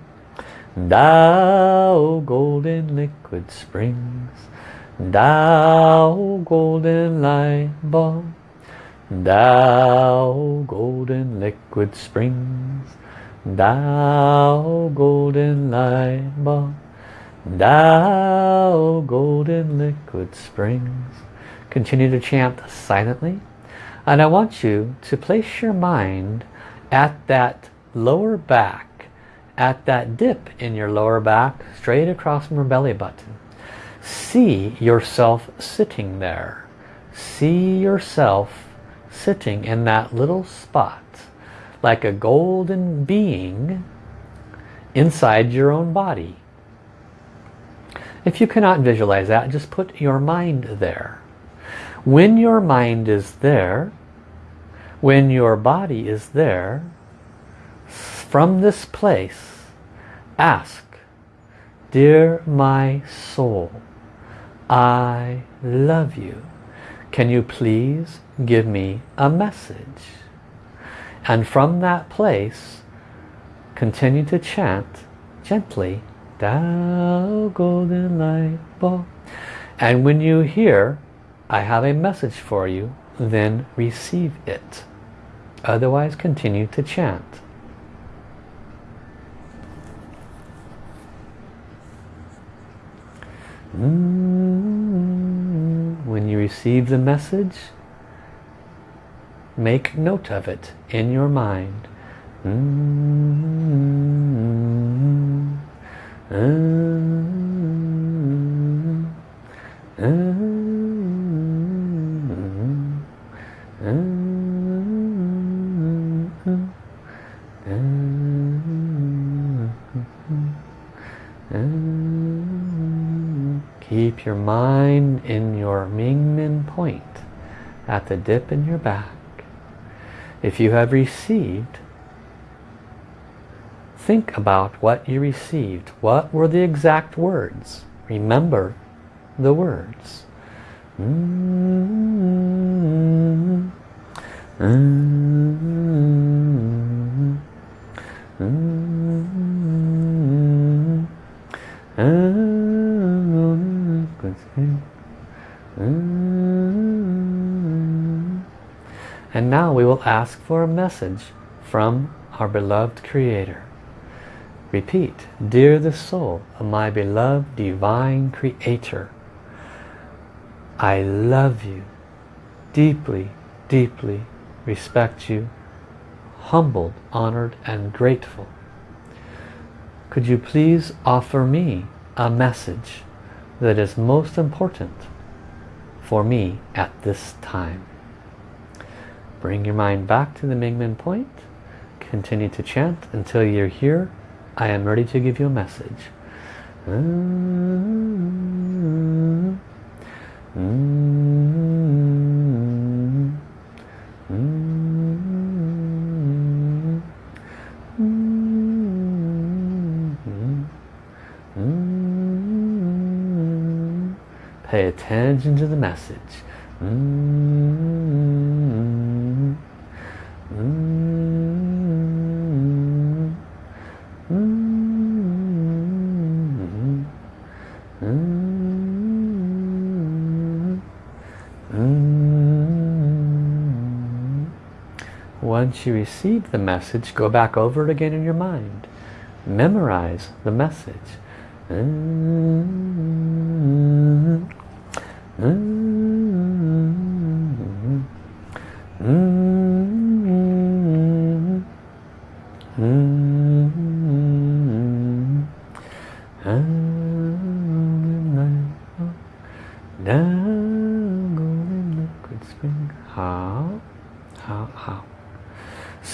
Tao golden liquid springs. Tao golden light ball. Tao golden liquid springs. Tao golden light ball. Tao golden liquid springs. Continue to chant silently. And I want you to place your mind at that lower back, at that dip in your lower back, straight across from your belly button. See yourself sitting there. See yourself sitting in that little spot like a golden being inside your own body. If you cannot visualize that, just put your mind there. When your mind is there, when your body is there, from this place, ask, Dear my soul, I love you. Can you please give me a message? And from that place, continue to chant gently, Tao golden light ball. And when you hear, I have a message for you, then receive it. Otherwise, continue to chant. Mm-hmm. When you receive the message, make note of it in your mind. Mm Keep your mind in your Mingmen point at the dip in your back. If you have received, think about what you received. What were the exact words? Remember the words. Mm -hmm. Mm -hmm. Hmm. And now we will ask for a message from our beloved Creator. Repeat, Dear the soul of my beloved Divine Creator, I love you, deeply, deeply respect you, humbled, honored, and grateful. Could you please offer me a message that is most important for me at this time? Bring your mind back to the Mingmen point. Continue to chant until you're here. I am ready to give you a message. Pay attention to the message. Once you receive the message, go back over it again in your mind. memorize the message.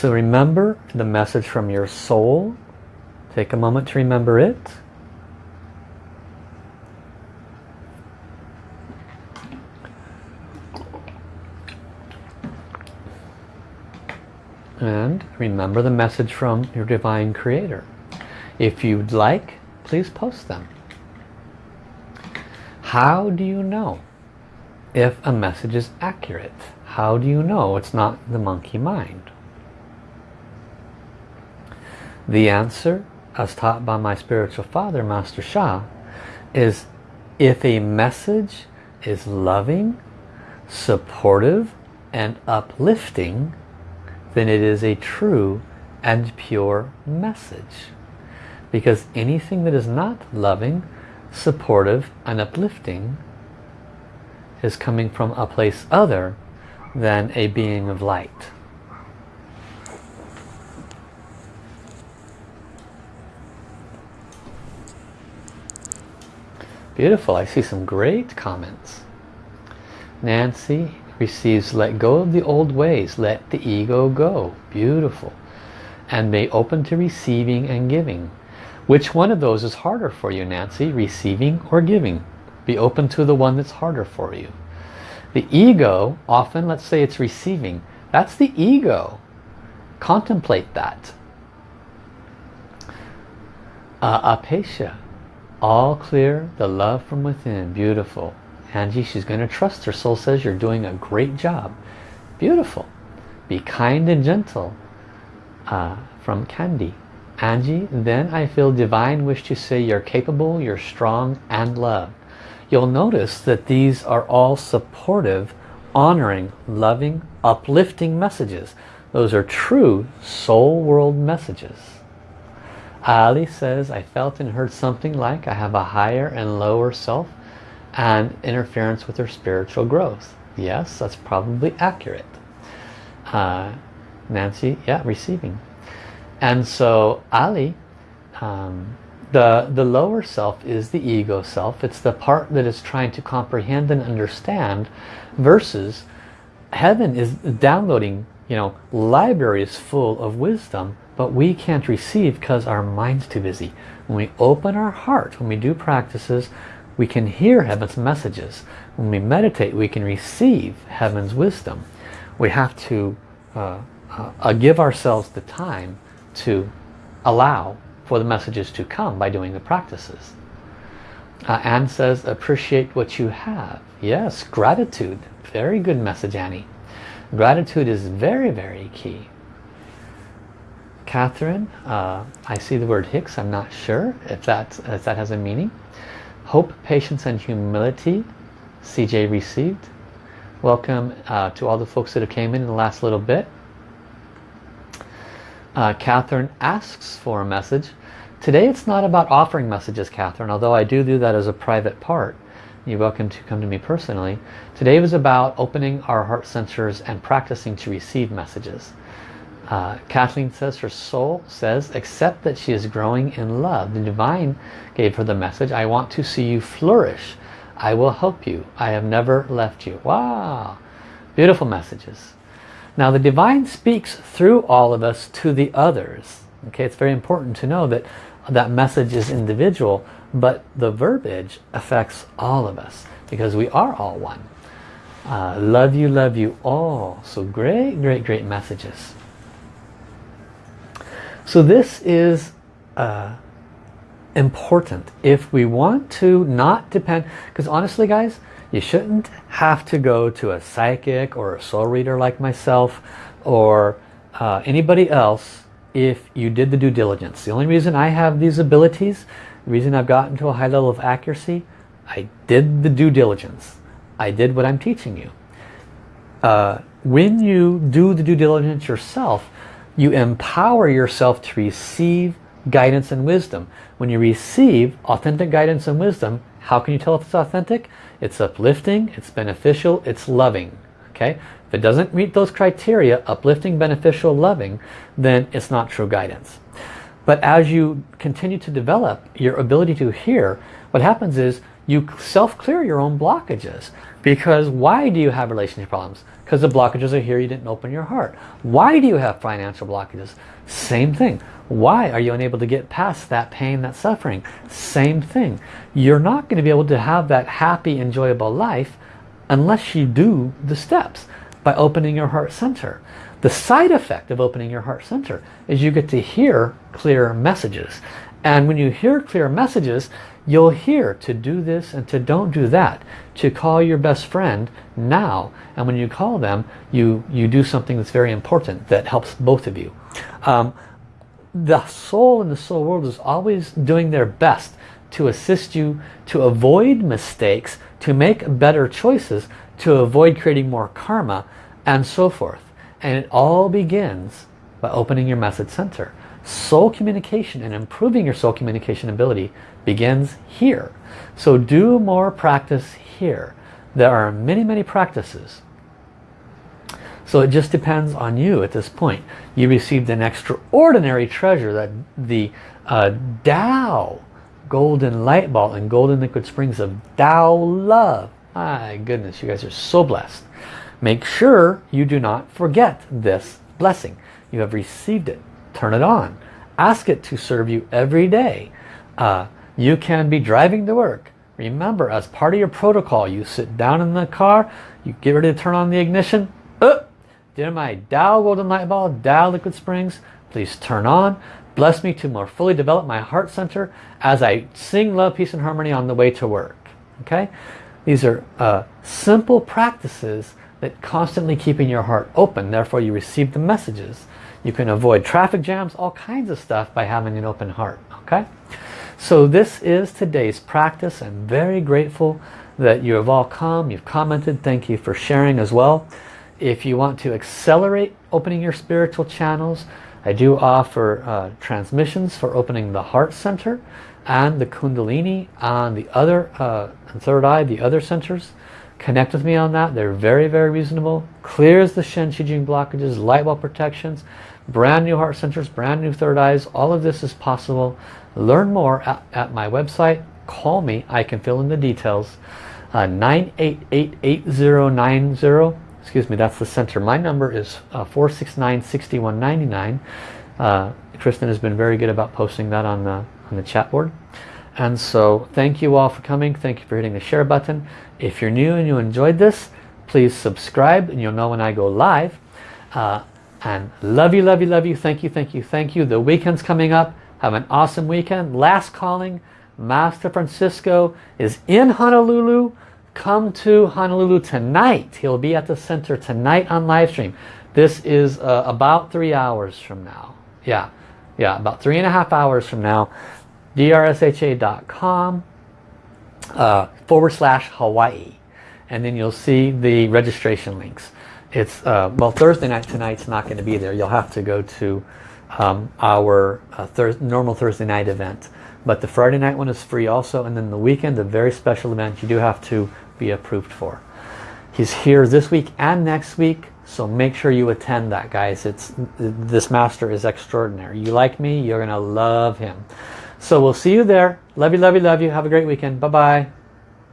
Remember the message from your soul. Take a moment to remember it. And remember the message from your Divine Creator. If you'd like, please post them. How do you know if a message is accurate? How do you know it's not the monkey mind? The answer, as taught by my spiritual father, Master Sha, is if a message is loving, supportive, and uplifting, then it is a true and pure message. Because anything that is not loving, supportive, and uplifting is coming from a place other than a being of light. Beautiful. I see some great comments. Nancy receives let go of the old ways. Let the ego go. Beautiful. And be open to receiving and giving. Which one of those is harder for you, Nancy? Receiving or giving? Be open to the one that's harder for you. The ego, often, let's say it's receiving. That's the ego. Contemplate that. Uh, Apesha, all clear, the love from within, beautiful. Angie, she's going to trust her soul says you're doing a great job. Beautiful. Be kind and gentle. Uh, from Candy. Angie, then I feel divine wish to say you're capable, you're strong, and loved. You'll notice that these are all supportive, honoring, loving, uplifting messages. Those are true soul world messages. Ali says, I felt and heard something like I have a higher and lower self and interference with her spiritual growth. Yes, that's probably accurate. Uh, Nancy, yeah, receiving. And so Ali, um, the, the lower self is the ego self. It's the part that is trying to comprehend and understand versus heaven is downloading, you know, libraries full of wisdom but we can't receive because our mind's too busy. When we open our heart, when we do practices, we can hear heaven's messages. When we meditate, we can receive heaven's wisdom. We have to uh, uh, give ourselves the time to allow for the messages to come by doing the practices. Uh, Anne says, appreciate what you have. Yes, gratitude. Very good message, Annie. Gratitude is very, very key. Catherine, uh, I see the word Hicks. I'm not sure if that, if that has a meaning. Hope, patience, and humility. CJ received. Welcome uh, to all the folks that have came in in the last little bit. Uh, Catherine asks for a message. Today it's not about offering messages, Catherine, although I do do that as a private part. You're welcome to come to me personally. Today was about opening our heart centers and practicing to receive messages. Uh, Kathleen says her soul says accept that she is growing in love. The divine gave her the message I want to see you flourish. I will help you. I have never left you. Wow. Beautiful messages. Now the divine speaks through all of us to the others. Okay, it's very important to know that that message is individual, but the verbiage affects all of us because we are all one. Uh, love you, love you all. So great, great, great messages. So this is uh, important if we want to not depend, because honestly guys, you shouldn't have to go to a psychic or a soul reader like myself or uh, anybody else if you did the due diligence. The only reason I have these abilities, the reason I've gotten to a high level of accuracy, I did the due diligence. I did what I'm teaching you. Uh, when you do the due diligence yourself, you empower yourself to receive guidance and wisdom. When you receive authentic guidance and wisdom, how can you tell if it's authentic? It's uplifting, it's beneficial, it's loving. Okay? If it doesn't meet those criteria, uplifting, beneficial, loving, then it's not true guidance. But as you continue to develop your ability to hear, what happens is you self-clear your own blockages. Because why do you have relationship problems? Because the blockages are here, you didn't open your heart. Why do you have financial blockages? Same thing. Why are you unable to get past that pain, that suffering? Same thing. You're not going to be able to have that happy, enjoyable life unless you do the steps by opening your heart center. The side effect of opening your heart center is you get to hear clear messages. And when you hear clear messages, you'll hear to do this and to don't do that. To call your best friend now. And when you call them, you, you do something that's very important that helps both of you. Um, the soul in the soul world is always doing their best to assist you to avoid mistakes, to make better choices, to avoid creating more karma, and so forth. And it all begins by opening your message center. Soul communication and improving your soul communication ability begins here. So do more practice here. There are many, many practices. So it just depends on you at this point. You received an extraordinary treasure that the uh, Tao golden light ball and golden liquid springs of Tao love. My goodness, you guys are so blessed. Make sure you do not forget this blessing. You have received it. Turn it on. Ask it to serve you every day. Uh, you can be driving to work. Remember, as part of your protocol, you sit down in the car, you get ready to turn on the ignition. Uh, dear my Tao Golden Light Ball, Tao Liquid Springs, please turn on. Bless me to more fully develop my heart center as I sing love, peace, and harmony on the way to work. Okay? These are uh, simple practices that constantly keeping your heart open. Therefore you receive the messages. You can avoid traffic jams, all kinds of stuff by having an open heart. Okay? So this is today's practice. I'm very grateful that you have all come. You've commented. Thank you for sharing as well. If you want to accelerate opening your spiritual channels, I do offer uh, transmissions for opening the heart center and the kundalini on the other uh, third eye, the other centers. Connect with me on that. They're very, very reasonable. Clears the Shen Qi Jing blockages, light bulb protections, brand new heart centers, brand new third eyes. All of this is possible. Learn more at, at my website. Call me. I can fill in the details. Uh, 9888090. Excuse me, that's the center. My number is uh, 469-6199. Uh, Kristen has been very good about posting that on the, on the chat board. And so thank you all for coming. Thank you for hitting the share button. If you're new and you enjoyed this, please subscribe and you'll know when I go live. Uh, and love you, love you, love you. Thank you, thank you, thank you. The weekend's coming up. Have an awesome weekend. Last calling. Master Francisco is in Honolulu. Come to Honolulu tonight. He'll be at the center tonight on live stream. This is uh, about three hours from now. Yeah, yeah, about three and a half hours from now. drsha.com uh, forward slash Hawaii and then you'll see the registration links it's uh, well Thursday night tonight's not going to be there you'll have to go to um, our uh, thir normal Thursday night event but the Friday night one is free also and then the weekend a very special event you do have to be approved for he's here this week and next week so make sure you attend that guys it's this master is extraordinary you like me you're gonna love him so we'll see you there. Love you, love you, love you. Have a great weekend. Bye-bye.